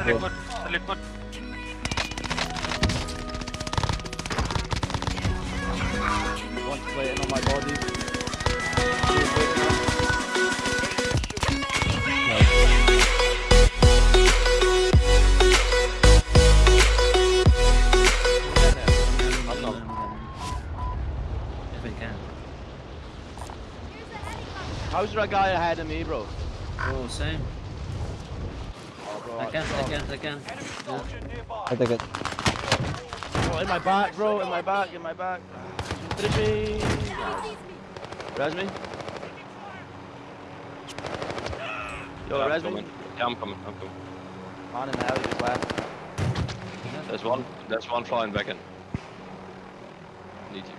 sa likod, sa likod. One's waiting on my body. I'm not. If I can. How's there a guy ahead of me, bro? Oh, same. Oh, bro, I can, I can, I can. Yeah. I take it. Bro, in my back, bro, in my back, in my back. Finish me. Res me. Yo, Yeah, res me. Yeah, I'm coming. I'm coming. On in the alley, just left. There's one. There's one flying back in. Need you.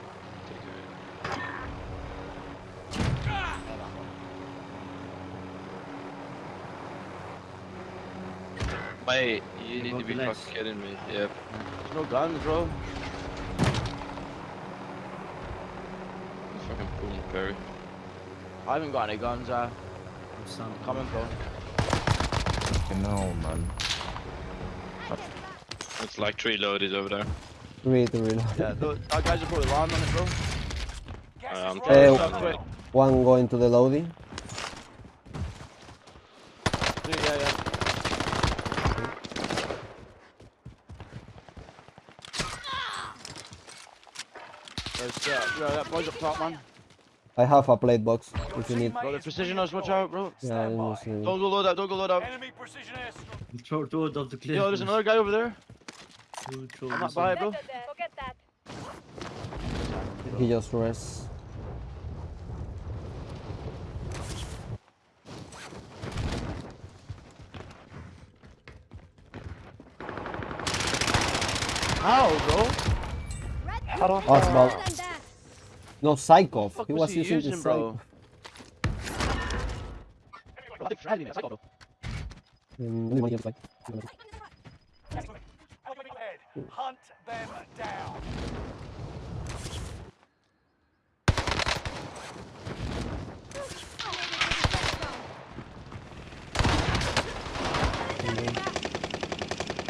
Mate, you need to be Relax. fucking kidding me. Yep. There's no guns, bro. Fucking boom, Perry. I haven't got any guns, uh. I'm stunned. Coming, bro. Fucking no, man. It's like three loaded over there. Three to reload. Yeah, those, that guys are probably land on it, bro. Uh, I'm trying Stop to. One going to the loading. Yeah, yeah, yeah. There's, uh, yeah, that boy's up top, man. I have a plate box if you need. Bro, the precision us, watch out, bro. Yeah, I just need- Don't go load out, don't go load out. Enemy precision airstrike. Throw, throw it off the cliff. Yo, there's another guy over there. Throw, throw I'm not by it, bro. Forget that. He just rests. How, bro? Oh, it's about. No, Psycho. Fuck He was was he using using, the bro? Psycho. Mm, only one here, like- Head. Hunt them down.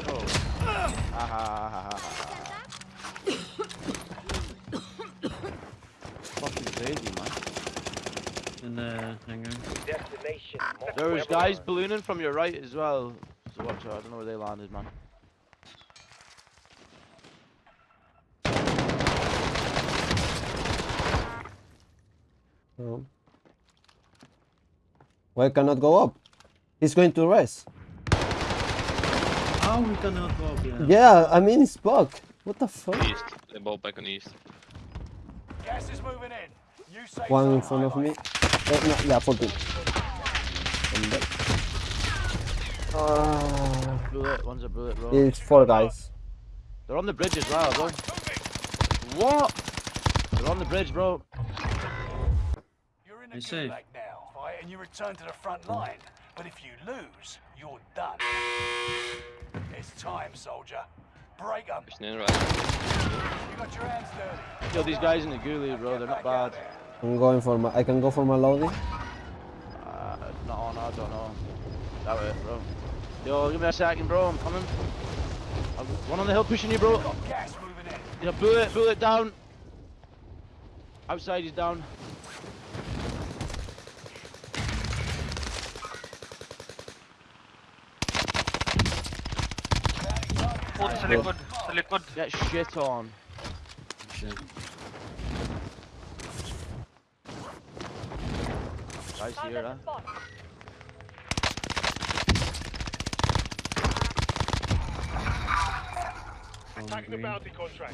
Oh. Ah, ha, ha, ha, ha, ha. Fucking crazy, man. In the hangar. There's guys ballooning from your right as well. So watch out, I don't know where they landed, man. Oh. Why cannot go up? He's going to rest. Oh, we cannot go up, yeah. Yeah, I mean it's bug. What the fuck? East. They're both back on east. Gas is moving in. You say One in front of me. Eh, no, yeah, 14. And then- Ah, Bullet, one's a bullet, bro. it's four guys. They're on the bridge as well, bro. What? They're on the bridge, bro. You're in I the see. gulag now, right? And you return to the front line. But if you lose, you're done. It's time, soldier. Break up. Right. You got your hands dirty. Yo, these guys in the ghoulie, bro, they're not bad. I'm going for my. I can go for my loading. Uh, no, on, I don't know. That way, bro. Yo, give me a second, bro, I'm coming. I've got one on the hill pushing you, bro. Gas moving in. Yeah, bullet, bullet down. Outside, is down. Foot sa likod, sa likod. Get shit on. Shit. Guys Found here, huh? spot. The bounty contract.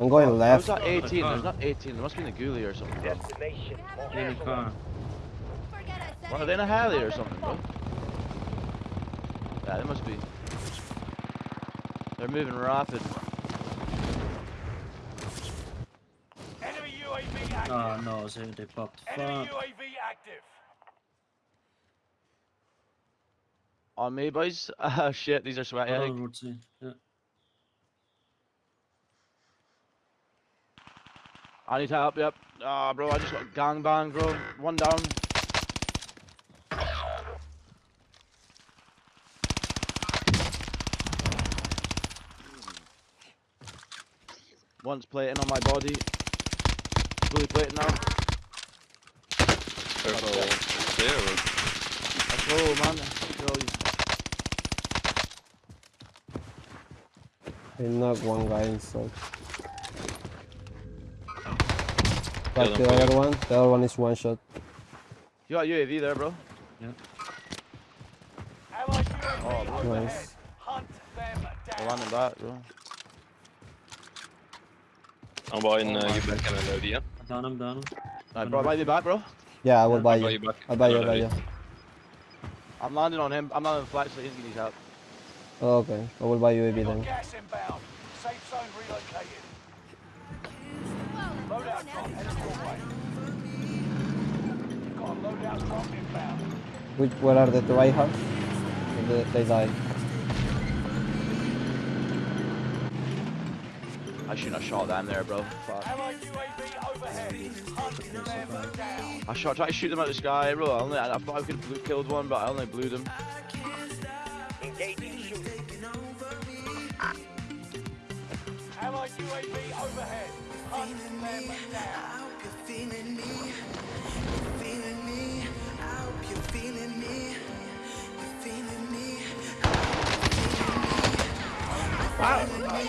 I'm going How's left. that 18? There's not 18. There must be in the ghoulie or something. Bro. In the car. Forget I are they in a heli or something, bro? Yeah, they must be. They're moving rapid. Oh no, so they popped. Enemy Fuck. UAV active. On me, boys. Oh shit, these are sweaty. Oh. Yeah. I need help, yep. Ah, oh, bro, I just got gang bang. bro. One down. Once plating on my body. Fully plating now. Careful. There. or- Let's man. Yo, knocked one guy inside. Yeah, the other one, the other one is one shot. You got UAV there, bro. Allied UAV Oh, overhead. nice. Hunt them down. landing back, bro. I'm buying uh, you back and an OD, Down him, down him. Alright, bro, buy me back, bro. Yeah, I will yeah, buy, buy you. you I'll buy you, I'll buy you. I'm landing on him. I'm landing on flight, so he's gonna need help. Oh, okay, I will buy UAV Got then. gas inbound. Safe zone relocated. Loadout drop headed your way. You've got a loadout drop inbound. Which, where are the tryhards? They, they died. I shouldn't have shot them there, bro. Fuck. I shot, tried to shoot them out the sky, bro. I, only, I thought I could have killed one, but I only blew them. Allied UAV overhead. Hunt them down.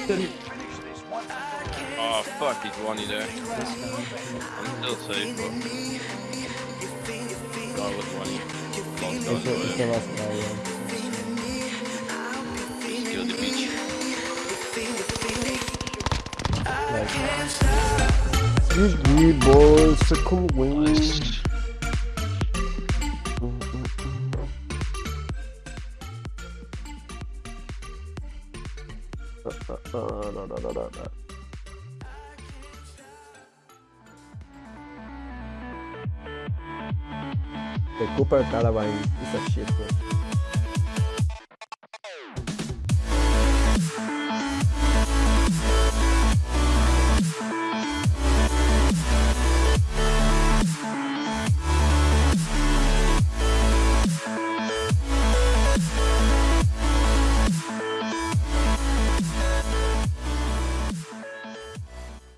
And for all. Fuck, he's one there. I'm still safe, but. God, was one. Long It's, a, gone, it's the last guy, yeah. Just kill the beach. GG boys, second win. Nice. The Cooper Carbine is a shit, bro.